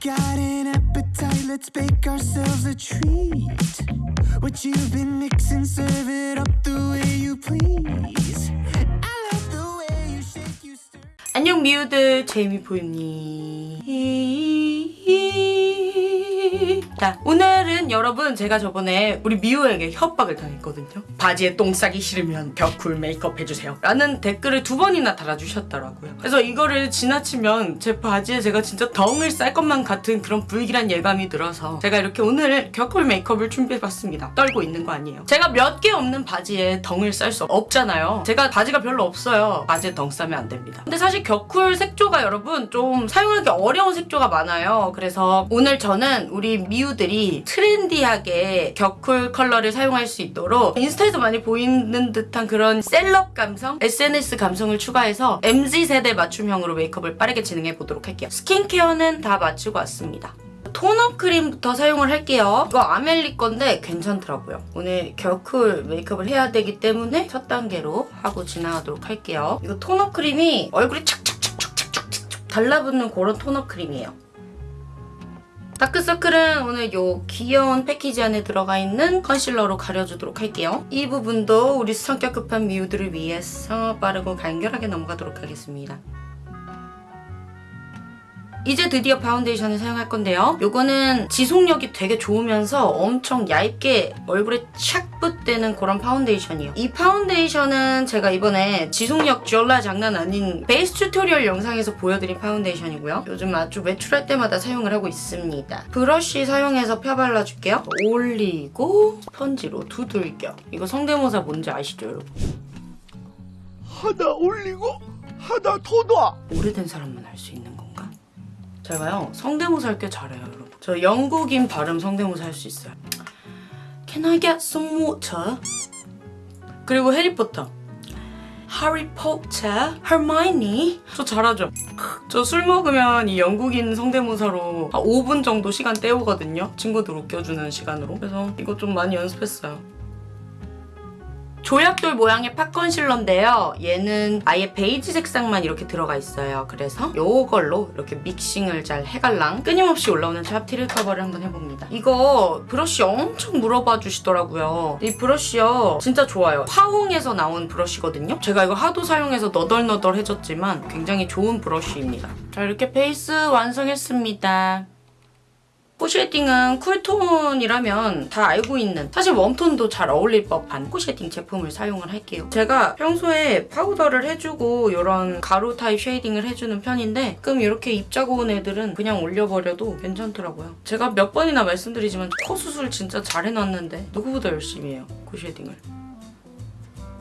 got an appetite, let's bake ourselves a treat. What you've been mixing, serve it up the way you please. I love the way you shake, you stir. 안녕 미우들 제이미 보입니? 자 오늘은 여러분 제가 저번에 우리 미우에게 협박을 당했거든요. 바지에 똥 싸기 싫으면 벽쿨 메이크업 해주세요. 라는 댓글을 두 번이나 달아주셨더라고요. 그래서 이거를 지나치면 제 바지에 제가 진짜 덩을 쌀 것만 같은 그런 불길한 예감이 들어서 제가 이렇게 오늘 격쿨 메이크업을 준비해봤습니다. 떨고 있는 거 아니에요. 제가 몇 개 없는 바지에 덩을 쌀 수 없잖아요. 제가 바지가 별로 없어요. 바지에 덩 싸면 안 됩니다. 근데 사실 겨쿨 색조가 여러분 좀 사용하기 어려운 색조가 많아요. 그래서 오늘 저는 우리 미우들이 트렌디하게 겨쿨 컬러를 사용할 수 있도록 인스타에서 많이 보이는 듯한 그런 셀럽 감성, SNS 감성을 추가해서 MZ세대 맞춤형으로 메이크업을 빠르게 진행해 보도록 할게요 스킨케어는 다 마치고 왔습니다 토너 크림부터 사용을 할게요. 이거 아멜리 건데 괜찮더라고요. 오늘 겨쿨 메이크업을 해야 되기 때문에 첫 단계로 하고 지나가도록 할게요. 이거 토너 크림이 얼굴에 착착착착착착착 달라붙는 그런 토너 크림이에요. 다크서클은 오늘 요 귀여운 패키지 안에 들어가 있는 컨실러로 가려주도록 할게요. 이 부분도 우리 성격 급한 미우들을 위해서 빠르고 간결하게 넘어가도록 하겠습니다. 이제 드디어 파운데이션을 사용할 건데요. 요거는 지속력이 되게 좋으면서 엄청 얇게 얼굴에 착 붙대는 그런 파운데이션이에요. 이 파운데이션은 제가 이번에 지속력 졸라 장난 아닌 베이스 튜토리얼 영상에서 보여드린 파운데이션이고요. 요즘 아주 외출할 때마다 사용을 하고 있습니다. 브러쉬 사용해서 펴 발라줄게요. 올리고 스펀지로 두들겨. 이거 성대모사 뭔지 아시죠 여러분? 하다 올리고 하다 더 놔. 오래된 사람만 할 수 있는? 제가요. 성대모사 할 게 잘해요 여러분. 저 영국인 발음 성대모사 할 수 있어요. Can I get some water? 그리고 해리포터. 하리포터 hermione. 저 잘하죠? 저 술 먹으면 이 영국인 성대모사로 한 5분 정도 시간 때우거든요. 친구들 웃겨주는 시간으로. 그래서 이거 좀 많이 연습했어요 조약돌 모양의 pot 컨실러인데요. 얘는 아예 베이지 색상만 이렇게 들어가 있어요. 그래서 이걸로 이렇게 믹싱을 잘 해갈랑 끊임없이 올라오는 잡티를 커버를 한번 해봅니다. 이거 브러쉬 엄청 물어봐 주시더라고요. 이 브러쉬요 진짜 좋아요. 화홍에서 나온 브러쉬거든요. 제가 이거 하도 사용해서 너덜너덜해졌지만 굉장히 좋은 브러쉬입니다. 자 이렇게 베이스 완성했습니다. 코쉐딩은 쿨톤이라면 다 알고 있는 사실 웜톤도 잘 어울릴 법한 코쉐딩 제품을 사용을 할게요. 제가 평소에 파우더를 해주고 이런 가루 타입 쉐이딩을 해주는 편인데 가끔 이렇게 입자 고운 애들은 그냥 올려버려도 괜찮더라고요. 제가 몇 번이나 말씀드리지만 코 수술 진짜 잘 해놨는데 누구보다 열심히 해요. 코쉐딩을.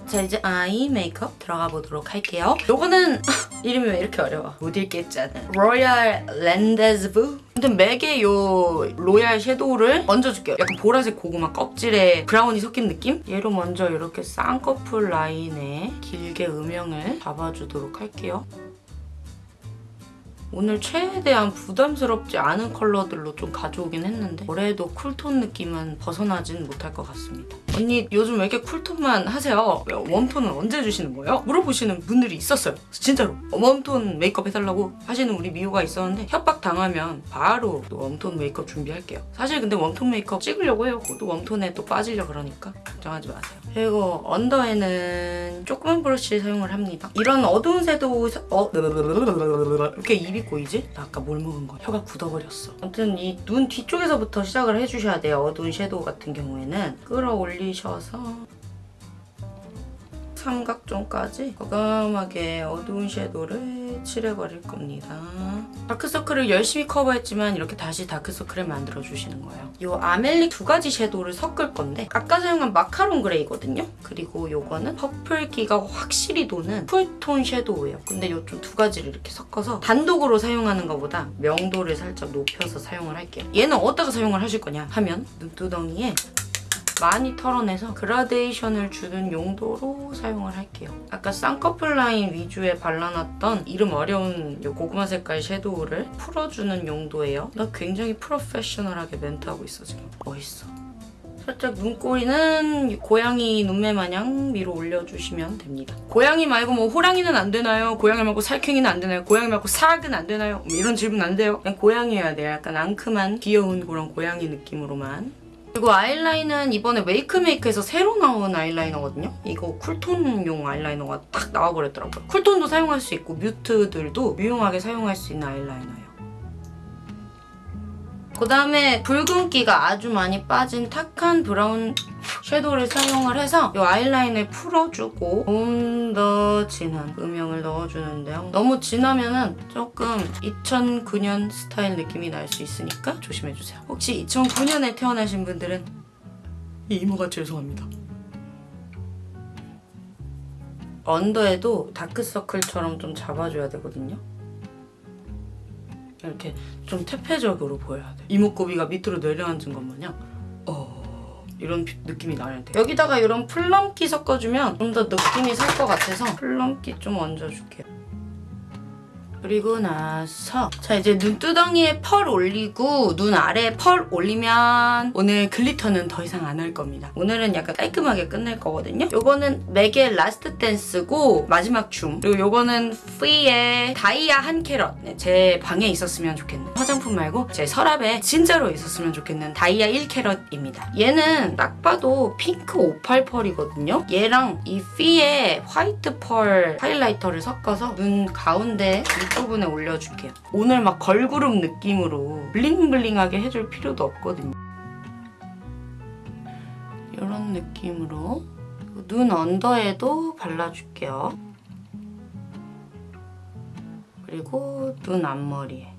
자 이제 아이 메이크업 들어가 보도록 할게요. 요거는 이름이 왜 이렇게 어려워? 못 읽겠잖아. Royal Rendezvous 아무튼 MAC의 요 로얄 섀도우를 얹어줄게요. 약간 보라색 고구마 껍질에 브라운이 섞인 느낌? 얘로 먼저 이렇게 쌍꺼풀 라인에 길게 음영을 잡아주도록 할게요. 오늘 최대한 부담스럽지 않은 컬러들로 좀 가져오긴 했는데 올해도 쿨톤 느낌은 벗어나진 못할 것 같습니다. 언니 요즘 왜 이렇게 쿨톤만 하세요? 웜톤은 언제 주시는 거예요? 물어보시는 분들이 있었어요. 진짜로 웜톤 메이크업 해달라고 하시는 우리 미우가 있었는데 협박 당하면 바로 또 웜톤 메이크업 준비할게요. 사실 근데 웜톤 메이크업 찍으려고 해요. 또 웜톤에 또 빠지려 그러니까 걱정하지 마세요. 그리고 언더에는 조그만 브러쉬 사용을 합니다. 이런 어두운 섀도우 어 이렇게 입이 꼬이지? 나 아까 뭘 먹은 거야? 혀가 굳어버렸어. 아무튼 이 눈 뒤쪽에서부터 시작을 해주셔야 돼요. 어두운 섀도우 같은 경우에는 끌어올리셔서 삼각존까지 과감하게 어두운 섀도우를 칠해버릴 겁니다. 다크서클을 열심히 커버했지만 이렇게 다시 다크서클을 만들어주시는 거예요. 이 아멜리 두 가지 섀도우를 섞을 건데 아까 사용한 마카롱 그레이거든요. 그리고 이거는 퍼플기가 확실히 도는 쿨톤 섀도우예요. 근데 이 좀 두 가지를 이렇게 섞어서 단독으로 사용하는 것보다 명도를 살짝 높여서 사용을 할게요. 얘는 어디다가 사용을 하실 거냐 하면 눈두덩이에 많이 털어내서 그라데이션을 주는 용도로 사용을 할게요. 아까 쌍꺼풀 라인 위주에 발라놨던 이름 어려운 이 고구마 색깔 섀도우를 풀어주는 용도예요. 나 굉장히 프로페셔널하게 멘트하고 있어 지금. 멋있어. 살짝 눈꼬리는 고양이 눈매 마냥 위로 올려주시면 됩니다. 고양이 말고 뭐 호랑이는 안 되나요? 고양이 말고 살쾡이는 안 되나요? 고양이 말고 사악은 안 되나요? 뭐 이런 질문 안 돼요. 그냥 고양이여야 돼요. 약간 앙큼한 귀여운 그런 고양이 느낌으로만. 그리고 아이라인은 이번에 웨이크메이크에서 새로 나온 아이라이너거든요. 이거 쿨톤용 아이라이너가 딱 나와버렸더라고요. 쿨톤도 사용할 수 있고 뮤트들도 유용하게 사용할 수 있는 아이라이너예요. 그 다음에 붉은기가 아주 많이 빠진 탁한 브라운 섀도우를 사용을 해서 이 아이라인을 풀어주고 좀 더 진한 음영을 넣어주는데요. 너무 진하면은 조금 2009년 스타일 느낌이 날 수 있으니까 조심해주세요. 혹시 2009년에 태어나신 분들은 이 이모가 죄송합니다. 언더에도 다크서클처럼 좀 잡아줘야 되거든요. 이렇게 좀 퇴폐적으로 보여야 돼. 이목구비가 밑으로 내려앉은 것 마냥 어 이런 비- 느낌이 나야 돼. 여기다가 이런 플럼끼 섞어주면 좀 더 느낌이 살 것 같아서 플럼끼 좀 얹어줄게요. 그리고 나서 자 이제 눈두덩이에 펄 올리고 눈 아래에 펄 올리면 오늘 글리터는 더 이상 안 할 겁니다. 오늘은 약간 깔끔하게 끝낼 거거든요. 요거는 맥의 라스트 댄스고 마지막 춤 그리고 요거는 프리의 다이아 한 캐럿 네, 제 방에 있었으면 좋겠는 화장품 말고 제 서랍에 진짜로 있었으면 좋겠는 다이아 1캐럿입니다. 얘는 딱 봐도 핑크 오팔 펄이거든요. 얘랑 이 피의 화이트 펄 하이라이터를 섞어서 눈 가운데 윗부분에 올려줄게요. 오늘 막 걸그룹 느낌으로 블링블링하게 해줄 필요도 없거든요. 이런 느낌으로 눈 언더에도 발라줄게요. 그리고 눈 앞머리에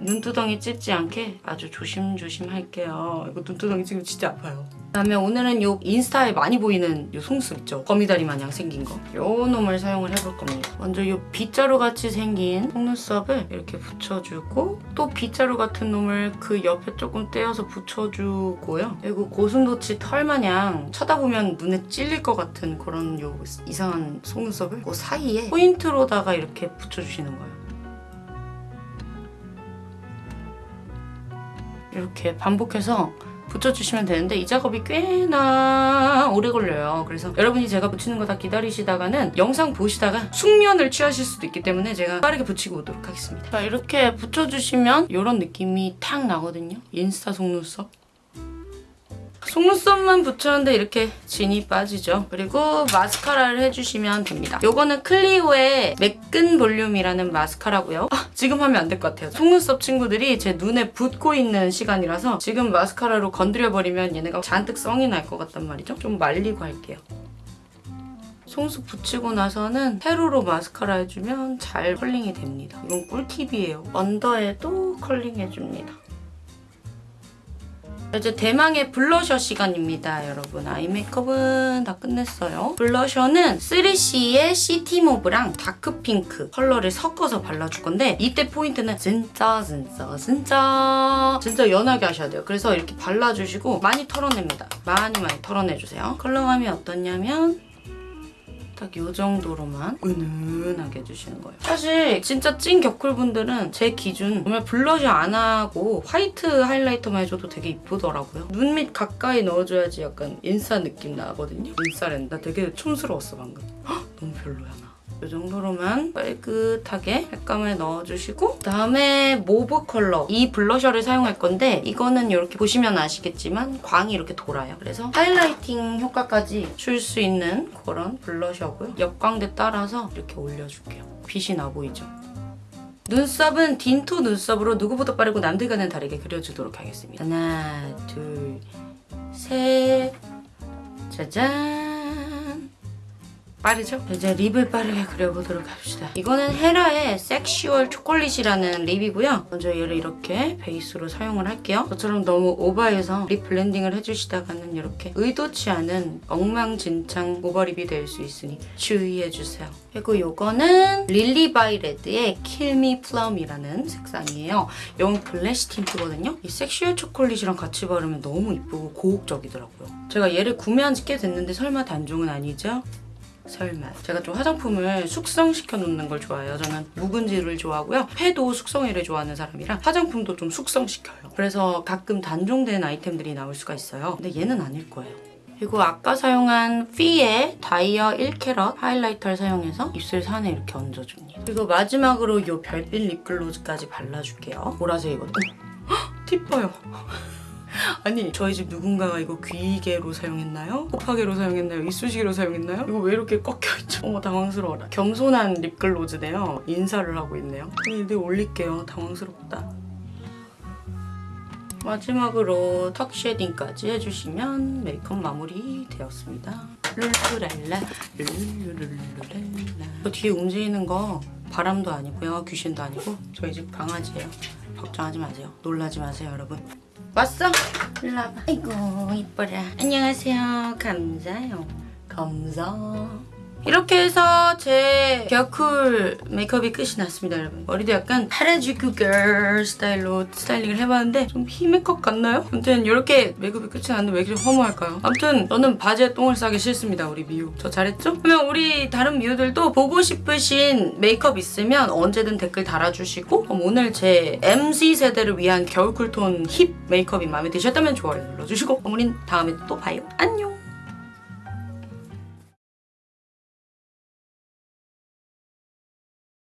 눈두덩이 찢지 않게 아주 조심조심 할게요. 이거 눈두덩이 지금 진짜 아파요. 그다음에 오늘은 요 인스타에 많이 보이는 요 속눈썹 있죠? 거미다리 마냥 생긴 거. 요 놈을 사용을 해볼 겁니다. 먼저 요 빗자루 같이 생긴 속눈썹을 이렇게 붙여주고 또 빗자루 같은 놈을 그 옆에 조금 떼어서 붙여주고요. 그리고 고슴도치 털 마냥 쳐다보면 눈에 찔릴 것 같은 그런 요 이상한 속눈썹을 그 사이에 포인트로다가 이렇게 붙여주시는 거예요. 이렇게 반복해서 붙여주시면 되는데 이 작업이 꽤나 오래 걸려요. 그래서 여러분이 제가 붙이는 거 다 기다리시다가는 영상 보시다가 숙면을 취하실 수도 있기 때문에 제가 빠르게 붙이고 오도록 하겠습니다. 자 이렇게 붙여주시면 이런 느낌이 탁 나거든요. 인스타 속눈썹. 속눈썹만 붙였는데 이렇게 진이 빠지죠. 그리고 마스카라를 해주시면 됩니다. 요거는 클리오의 매끈 볼륨이라는 마스카라고요. 아, 지금 하면 안 될 것 같아요. 속눈썹 친구들이 제 눈에 붙고 있는 시간이라서 지금 마스카라로 건드려버리면 얘네가 잔뜩 성이 날 것 같단 말이죠. 좀 말리고 할게요. 속눈썹 붙이고 나서는 세로로 마스카라 해주면 잘 컬링이 됩니다. 이건 꿀팁이에요. 언더에도 컬링 해줍니다. 이제 대망의 블러셔 시간입니다, 여러분. 아이 메이크업은 다 끝냈어요. 블러셔는 3CE의 시티 모브랑 다크핑크 컬러를 섞어서 발라줄 건데 이때 포인트는 진짜 진짜 진짜 진짜 연하게 하셔야 돼요. 그래서 이렇게 발라주시고 많이 털어냅니다. 많이 많이 털어내주세요. 컬러감이 어떠냐면 딱 이 정도로만 은은하게 해주시는 거예요. 사실 진짜 찐 겨쿨분들은 제 기준 정말 블러셔 안 하고 화이트 하이라이터만 해줘도 되게 이쁘더라고요. 눈 밑 가까이 넣어줘야지 약간 인싸 느낌 나거든요. 인싸랜. 나 되게 촌스러웠어 방금. 헉, 너무 별로야 나. 이 정도로만 빨긋하게 색감을 넣어주시고 그다음에 모브 컬러 이 블러셔를 사용할 건데 이거는 이렇게 보시면 아시겠지만 광이 이렇게 돌아요. 그래서 하이라이팅 효과까지 줄 수 있는 그런 블러셔고요. 옆광대 따라서 이렇게 올려줄게요. 빛이 나 보이죠? 눈썹은 딘토 눈썹으로 누구보다 빠르고 남들과는 다르게 그려주도록 하겠습니다. 하나, 둘, 셋, 짜잔. 빠르죠? 이제 립을 빠르게 그려보도록 합시다. 이거는 헤라의 섹슈얼 초콜릿이라는 립이고요. 먼저 얘를 이렇게 베이스로 사용을 할게요. 저처럼 너무 오버해서 립 블렌딩을 해주시다가는 이렇게 의도치 않은 엉망진창 오버립이 될 수 있으니 주의해주세요. 그리고 이거는 릴리바이 레드의 킬미 플럼이라는 색상이에요. 이건 블래시 틴트거든요. 이 섹슈얼 초콜릿이랑 같이 바르면 너무 이쁘고 고혹적이더라고요. 제가 얘를 구매한 지 꽤 됐는데 설마 단종은 아니죠? 설마. 제가 좀 화장품을 숙성시켜 놓는 걸 좋아해요. 저는 묵은지를 좋아하고요. 회도 숙성회를 좋아하는 사람이라 화장품도 좀 숙성시켜요. 그래서 가끔 단종된 아이템들이 나올 수가 있어요. 근데 얘는 아닐 거예요. 그리고 아까 사용한 피의 다이어 1캐럿 하이라이터를 사용해서 입술 산에 이렇게 얹어줍니다. 그리고 마지막으로 이 별빛 립글로즈까지 발라줄게요. 보라색이거든요. 헉, 팁 봐요. 아니 저희 집 누군가가 이거 귀개로 사용했나요? 곱하기로 사용했나요? 이쑤시개로 사용했나요? 이거 왜 이렇게 꺾여있죠? 어머 당황스러워라 겸손한 립글로즈네요 인사를 하고 있네요 근데 올릴게요 당황스럽다 마지막으로 턱 쉐딩까지 해주시면 메이크업 마무리 되었습니다 룰루랄라 룰루룰루랄라 저 뒤에 움직이는 거 바람도 아니고요 귀신도 아니고 저희 집 강아지예요 걱정하지 마세요 놀라지 마세요 여러분 왔어? 일로 와봐. 아이고 이뻐라. 안녕하세요. 감사해요. 감사. 이렇게 해서 제 겨쿨 메이크업이 끝이 났습니다, 여러분. 머리도 약간 하라주쿠 걸 스타일로 스타일링을 해봤는데 좀 힙 메이크업 같나요? 아무튼 이렇게 메이크업이 끝이 났는데 왜 이렇게 허무할까요? 아무튼 저는 바지에 똥을 싸기 싫습니다, 우리 미우. 저 잘했죠? 그러면 우리 다른 미우들도 보고 싶으신 메이크업 있으면 언제든 댓글 달아주시고 오늘 제 MZ 세대를 위한 겨울 쿨톤 힙 메이크업이 마음에 드셨다면 좋아요 눌러주시고 우린 다음에 또 봐요. 안녕!